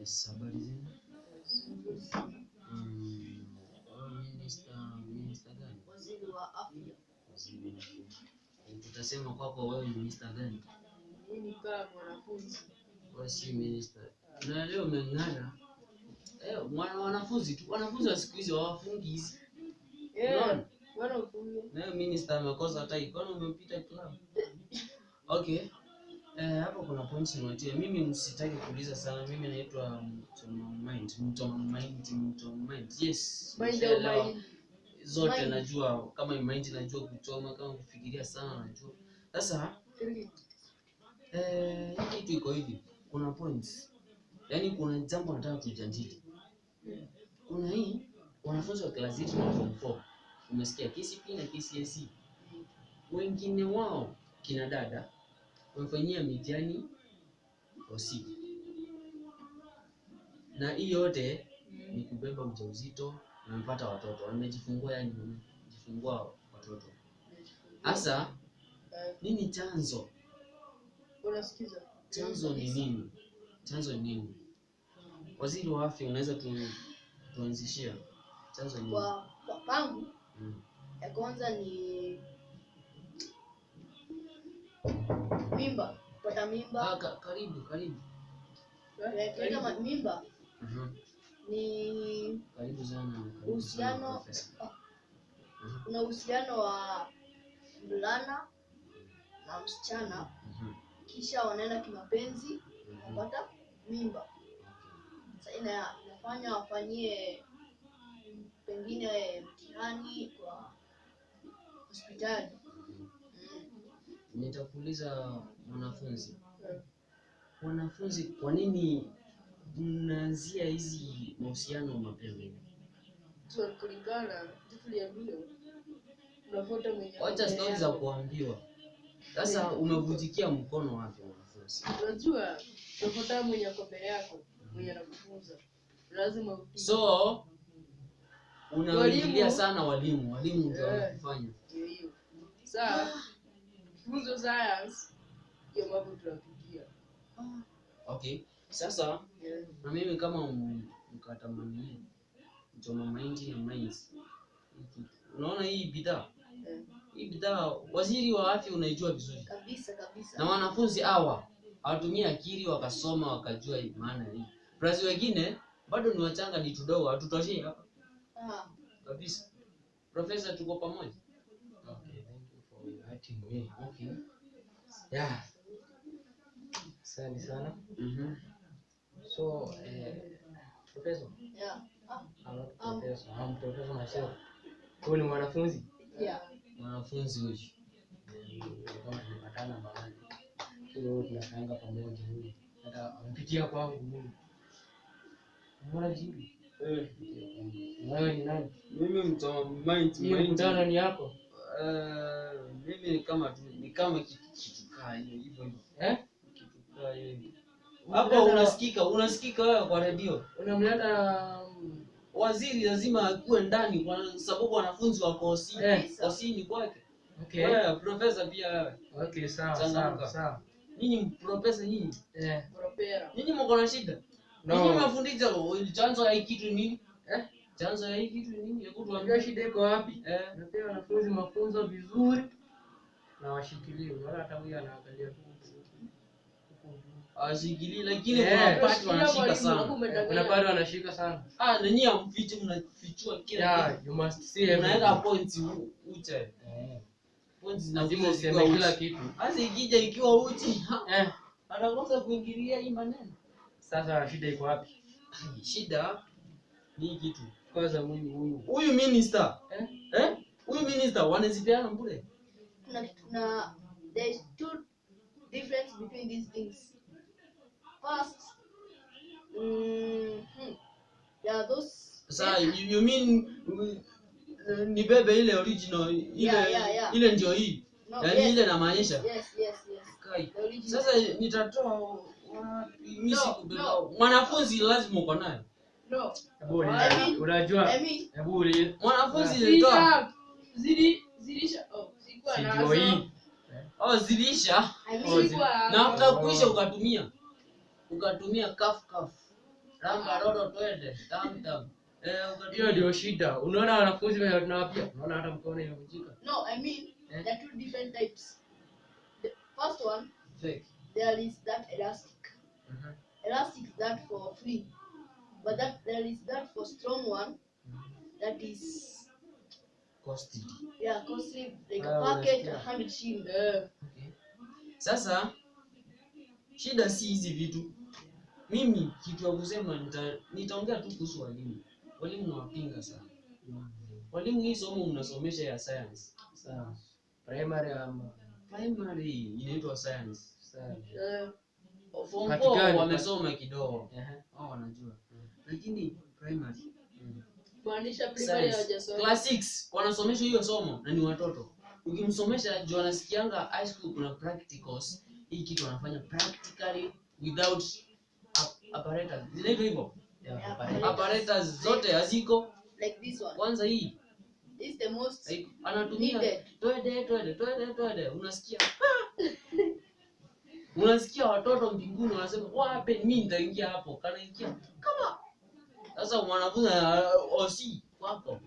Habari zenu? Mm. Eh, Tutasema kwako wewe ni minista gani? mimi kama mwanafunzi Wewe si minista. Na leo umeng'ara. Eh, mwana wanafunzi tu. Wanafunzi wa siku hizi hawafungi hizi. Nayo minister amekosa hata ikono umepita club. Okay. Eh, hapo kuna points nimetia. Mimi msitaki kuuliza sana. Mimi naitwa Mtoma Mind. Mtoma Mind, Mtoma Mind. Yes. mind mind zote Mind. najua kama mind najua kuchoma kama kufikiria sana najua sasa eh, hii kitu iko hivi kuna points yaani kuna jambo nataka tujadili kuna hii wanafunzi wa class 8 na form 4 umesikia KCPE na KCSE wengine wao kina dada wamefanyia mitihani OC na hii yote ni kubeba ujauzito na wamepata watoto. Wamejifungua yani wamejifungua watoto. Hasa nini chanzo? Unasikiza? Chanzo ni nini? Chanzo ni nini? Waziri wa afya unaweza tu, tuanzishia chanzo ni nini? Kwa kwa pangu mm. ya kwanza ni mimba. Kupata mimba. Ah, ka, karibu karibu. Eh, katika mimba. Mhm. ni karibu sana karibu sana Uhusiano- profesa. Mhm. kuna uhusiano wa mvulana na msichana. Mhm. kisha wanaenda kimapenzi Mhm. mimba. Sasa ina, inafanya wafanyie pengine mtihani kwa hospitali. Nitakuuliza mwanafunzi. Wanafunzi kwa nini mnaanzia hizi mahusiano mapema? Kulingana tuliambiwa. Unavuta mwenye wacha stori za kuambiwa. Sasa umevutikia mkono wapi mwanafunzi? Unajua unavuta mwenye ako mbele yako mwenye anakufunza. Lazima so unaingilia sana walimu. Walimu ndio yeah, wanakufanya. Ndio hiyo. Saa funzo science ndio mambo tunapitia okay. Sasa Yeah. na mimi kama mkatamani mchoma mahindi na maizi unaona hii bidhaa? Yeah. hii bidhaa waziri wa afya unaijua vizuri. Kabisa kabisa. Na wanafunzi hawa hawatumia akili wakasoma wakajua maana hii. Plus wengine bado ni wachanga ni tudogo hatutoshii hapa. Ah, kabisa. Profesa tuko pamoja Okay, thank you for inviting me. okay. Yeah. Asante sana. mm-hmm. So, eh, professor, yeah. Ah, I'm not Um, professor. I'm professor myself. Huyu ni mwanafunzi. yeah. mwanafunzi huyu Kama tumepatana mahali. Hiyo tunakaanga pamoja huyu. Hata ampitia kwangu mimi. Mbona jibu? Eh. Wewe ni nani? mimi mind, mind. ni yako? Uh, mimi ni kama tu ni kama kitu kitu hivyo hivyo Eh? kitu kaa hiyo hapo unasikika unasikika wewe kwa redio Unamleta um, waziri lazima akuwe ndani kwa sababu wanafunzi wako osini Eh. osini kwake Okay. wewe profesa pia wewe Okay, sawa, sawa, sawa. nyinyi profesa nyinyi Eh. Propera. nyinyi mko na shida No. nyinyi mnafundisha chanzo ya kitu ni nini Eh? Chanzo ya hii kitu ni nini? Unajua shida iko wapi? eh. Napea wanafunzi mafunzo vizuri na washikilie. Unaona hata huyu anaangalia tu ashikili lakini yeah. kuna pati wanashika sana. Kuna pati wanashika sana. ah na nyinyi hamfichi mnafichua kila Yeah, you must see kitu unaweka points uche. Eh, points Lazima useme kila kitu. hasa ikija ikiwa uchi. Eh, anakosa kuingilia hii maneno. Sasa shida iko wapi? shida ni kitu Kwanza huyu huyu. huyu minister. Eh? eh? Huyu minister wanazipeana bure kuna kuna there is two difference between these things. First mm, hmm, there are those sasa you, you mean uh, ni bebe ile original ile Yeah, yeah, yeah. ile ndio hii? No, yaani yes, ile namaanisha yes yes yes. Kai. Sasa nitatoa wapi? Mimi No, sikubeba. no. mwanafunzi lazima uko naye Unajua? Mwanafunzi zilisha. Oh ndio hii. oh Oh, na kuisha ukatumia. Ukatumia kafkaf kaf. Twende. Tam tam. Eh hiyo ndio shida. Unaona wanafunzi tunawapia unaona hata mkono imevunjika. No, I mean Eh? there are two different types. The first one, Fake. there is that elastic. Mhm. Elastic is that for free, but that there is that for strong one. That is Costly. yeah costly like Ah, a packet unasikia. a hundred shilling. Uh, Okay. Sasa shida si hizi vitu. Mimi kitu ya kusema nita, nitaongea tu kuhusu walimu. Walimu nawapinga sana. Walimu hii somo mnasomesha ya science. Sawa. primary ama Primary inaitwa science. sawa. uh, Form 4 wamesoma kidogo. Ehe. Wao wanajua. Lakini primary Mm. primary hawajasoma. class 6 wanasomeshwa hiyo somo na ni watoto. Ukimsomesha juu anasikianga high school kuna practicals. Hii kitu wanafanya practically without apparatus. Zinaitwa hivyo. Yeah, apparatus zote haziko. Like this one. Kwanza hii is the most like, anatumia Needed. twende twende twende twende, unasikia unasikia watoto mbinguni wanasema wape, mimi nitaingia hapo, kanaingia kama sasa mwanafunzi uh, osi wako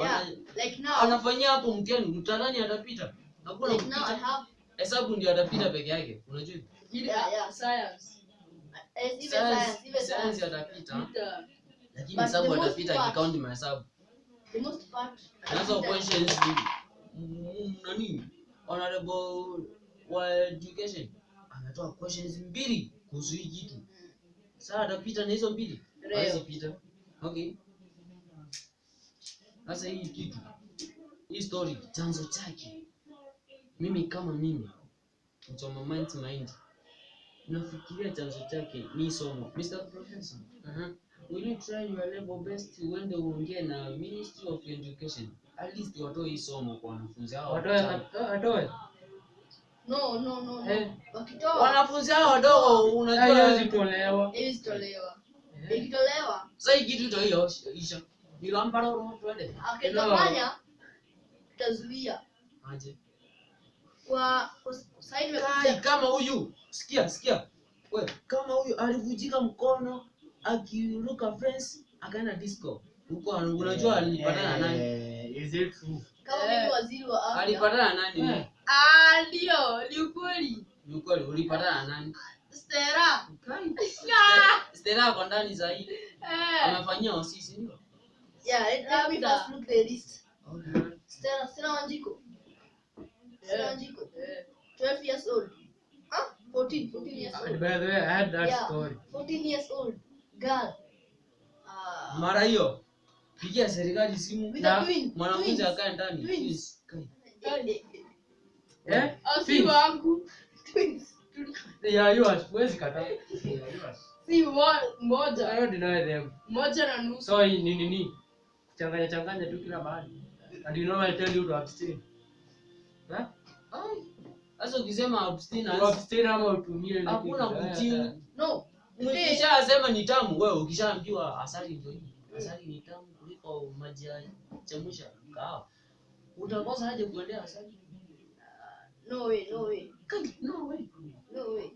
yeah. Like now, anafanyia hapo mtihani, utadhani atapita, hakuna like now I have hesabu ndio atapita peke yake, unajua yeah yeah. science. Yes, even Science- science, even science science. atapita, lakini hesabu atapita part- akikaunti mahesabu The most part. Sasa questions ni mm, nani? Honorable wa education. Anatoa questions mbili kuhusu hii kitu. Sasa atapita na hizo mbili Leo. pita okay sasa hii kitu hii story chanzo chake mimi kama mimi mchoma mind mind nafikiria chanzo chake ni somo Mr. Professor Mhm. will you try your level best uende uongee na Ministry of Education at least watoe hii somo kwa wanafunzi hao Watoe wachanga. atoe- atoe. No, no, no, no. Eh. Wakitoa wanafunzi hao wadogo unajua Haiwezi tolewa. haiwezi tolewa. Eh. Ikitolewa sasa hii kitu itaisha nilambara roho twende akitafanya tazuia aje kwa side sasa hivi kai kama huyu sikia sikia wewe kama huyu alivujika mkono akiruka fence akaenda disco huko unajua alipatana na nani Eh, is it true? kama Eh. mimi waziri wa afya alipatana na nani Eh. Ah, ndio, ni ukweli. ni ukweli ulipatana na nani Stera kai Stella ako ndani zaidi eh. ndio yeah let, let me first look the list okay. Stera, Stella Wanjiko Stella Eh. Wanjiko Yeah. 12 years old Huh? 14 14 years old by the way, I had that Yeah. story. 14 years old girl Uh, mara hiyo pigia serikali simu Na- a twin mwanafunzi twins. akae ndani Twins. Twins. Eh, eh, wangu. twins They. Huwezi kataa. They are yours. Si mo- I don't deny them. Moja na nusu. So ni nini? Changanya changanya tu kila mahali. And you know I tell you to abstain. Huh? Sasa ukisema abstain ama utumie hakuna. Kutii. no Ukishasema ni tamu, wewe ukishaambiwa asali ndio hii. Asali ni tamu kuliko maji ya chemusha kahawa. Utakosa aje kuendea asali? No way no way Kaji, no way. no way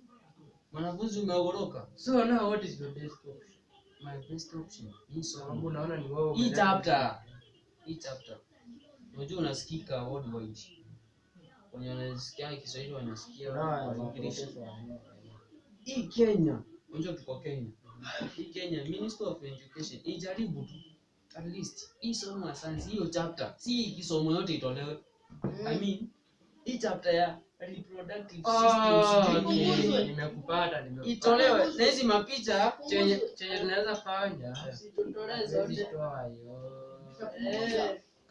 Mwanafunzi umeogoroka. So now what is your best option? My best option hii Sababu somo. naona ni wewe. Hii chapter. Hii chapter. Unajua unasikika worldwide. Wenye wanasikia Kiswahili wanasikia English. hii Kenya, unajua tuko Kenya. Hii Kenya Minister of Education ijaribu tu at least hii somo ya science hiyo chapter, si hii kisomo yote itolewe. I mean hii chapter ya reproductive system okay. Nimekupata, nimekupata. itolewe na hizi mapicha Chenye chenye tunaweza fanya.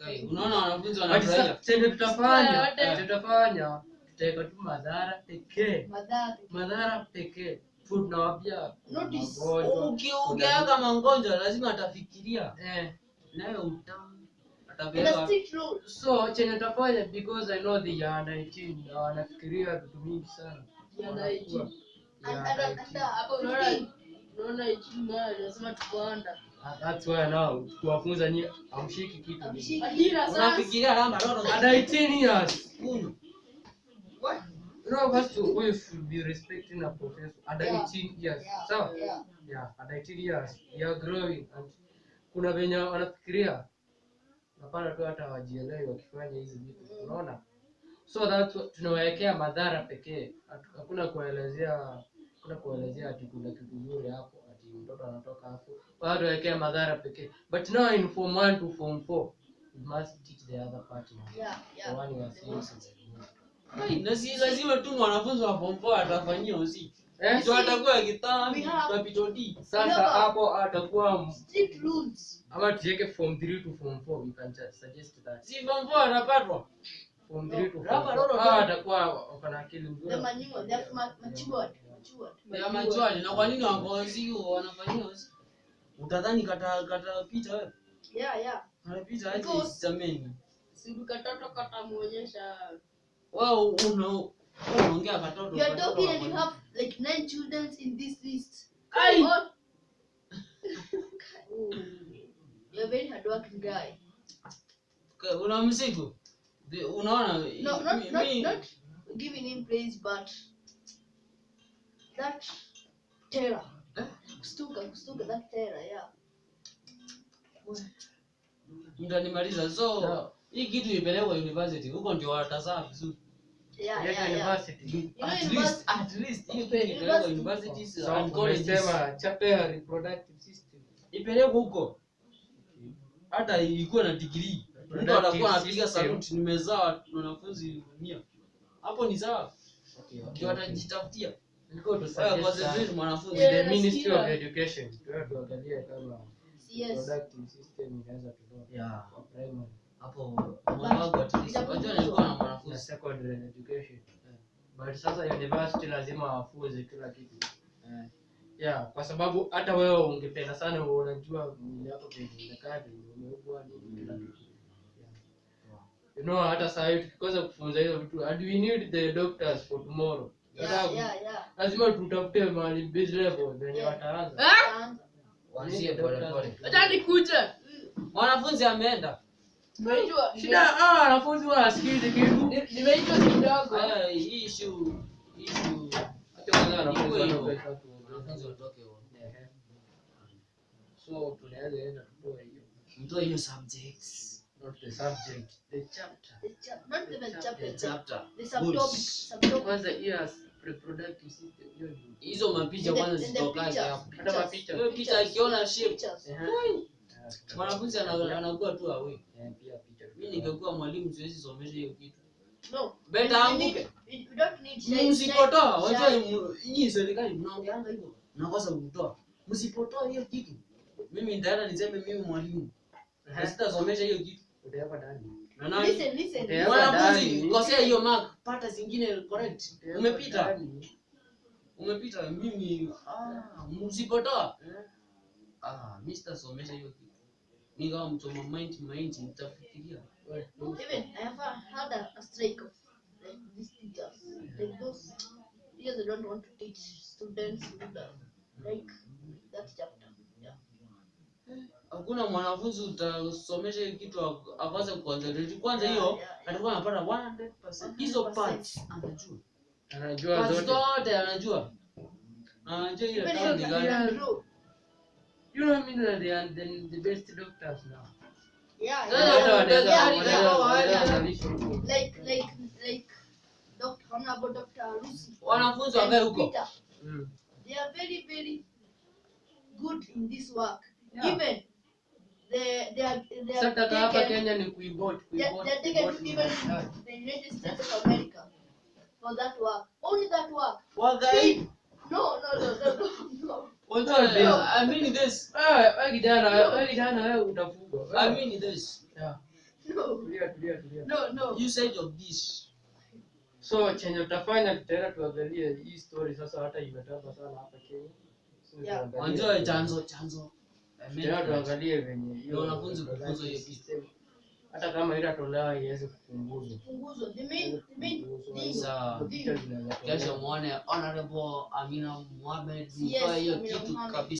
Eh. unaona wanafunzi wanafurahia. chenye tutafanya, tutafanya, tutaweka tu madhara pekee. madhara Madhara pekee. Tu tunawapia magonjwa. Ukiweka magonjwa lazima atafikiria Eh, nayo utamu so chenye tafanya because I know they are 19 na wanafikiria vitu mingi sana. Ya Wanakuwa- 19. they and are and 19. and Hapo unaona 15 unaona ichini mara lazima tukuanda. That's why now kuwafunza nyie amshiki kitu. Amshiki. Adira sasa. unafikiria lamba lolo At 18 years. Kunywa. You know, first we should be respecting a professor at Yeah. 18 years. yeah Sawa? yeah yeah, at 18 years they are growing and kuna venye wanafikiria napata tu hata hawajielewi wakifanya hizi vitu. Unaona? So that tunawekea madhara pekee. Hakuna kuelezea hakuna kuelezea ati kuna kitu nzuri hapo ati mtoto anatoka hapo. Wao tuwekea madhara pekee. But now in form 1 to form 4 you must teach the other part now. Yeah, the yeah. one you are saying is na si lazima tu mwanafunzi wa form 4 atafanyia usi eh Mtu atakuwa have- sasa hapo atakuwa Strict rules. ama tuweke form 3 to form 4 we can just suggest that si form 4 anapatwa form 3 to form 4 ah atakuwa wako na akili The nzuri manual, they matured. Matured. ya majuaji na kwa nini wakozi wanafanyia utadhani kata kata pita wewe Yeah, yeah. anapita aje Because- si Siku kata muonyesha wao una You are talking and you have like nine children in this list. Ai! What? You're a very hardworking guy. Unaona No, not, not not not giving him praise, but that terror. Eh? Kustuka, kustuka, that terror, yeah. mtanimaliza so hii kitu ipelekwa university huko ndio watazaa vizuri Yeah, yeah, yeah. university. Know, at least at least hiyo kitu ipelekwa universities and colleges umesema chapea reproductive system. Ipelekwe huko. Hata ilikuwa na degree. Mtu anakuwa anapiga saluti nimezaa wanafunzi mia. Hapo ni sawa. Ndio watajitafutia mwanafunzi hapo mwanangu at least nilikuwa na mwanafunzi secondary education. But sasa university lazima wafuze kila kitu. Eh. yeah kwa sababu hata wewe ungependa sana unajua mwili yako venye umekaa nini kila kitu. You know hata saa hii tukikosa kufunza hizo vitu and we need the doctors for tomorrow. Yeah, yeah, yeah. lazima tutafute mahali base level venye wataanza! Anza. Waanzie pole pole acha nikuje mwanafunzi ameenda shida ah wanafunzi wanasikizi kitu. Nimeitwa kidogo. Hii issue issue. Hata wanafunzi watoke so tunaweza tutoe hiyo. Mtoe hiyo subjects. Not the subject the chapter. The chap- not even chapter, the chapter. the subtopic. Subtopic. kwanza yes reproductive system hiyo hizo mapicha kwanza the pictures, hapo? Hata mapicha. Hiyo picha akiona shape mwanafunzi ana- anakuwa tu awe Mimi ningekuwa mwalimu siwezi somesha hiyo kitu. No. Beta anguke. msipotoa wacha nyinyi serikali mnaongeanga hivyo mnakosa kutoa. Msipotoa hiyo kitu. Mimi nitaenda niseme mimi mwalimu. Na sitasomesha hiyo kitu. Utaweka ndani. Na nani? Listen, listen, Yeah. mwanafunzi kosea hiyo mark. Pata zingine correct. Umepita. umepita mimi ah, msipotoa. Eh, ah mimi sitasomesha hiyo kitu mi mtu wa mind mind nitafikiria Even I have had a, a strike of like these teachers, like those teachers that don't want to teach students with the, like that chapter. Yeah. hakuna mwanafunzi utasomesha hiyo kitu akwaze kuconcentrate kwanza hiyo atakuwa anapata 100% hizo 100%. parts anajua anajua zote zote anajua anajua ile ni gani. You know mean that they are the, the best doctors now Yeah, yeah, wanaweza yeah. kuzalisha huko like like like Dr. Honorable Dr. Lucy. wanafunzi wakae huko Mm. they are very very good in this work. Yeah. Even they they are they are sasa hapa Kenya ni kuibot kuibot they are taken to even daktari. the United States of America for that work. Only that work. wagai No, no, no, no, no, no. Wajua this. Wewe wewe kijana wewe kijana wewe utafugwa i this. Yeah. No, tulia tulia tulia no, no. usage of this so chenye utafanya tutaenda tuangalie hii story. Sasa hata imetamba sana hapa Kenya Yeah. chanzo chanzo tuangalie venye wanafunzi kukuza hiyo kitu. Hata kama itatolewa iweze kupunguzwa kesho tolewa. muone honorable amina mohamed mtoe hiyo kitu kabisa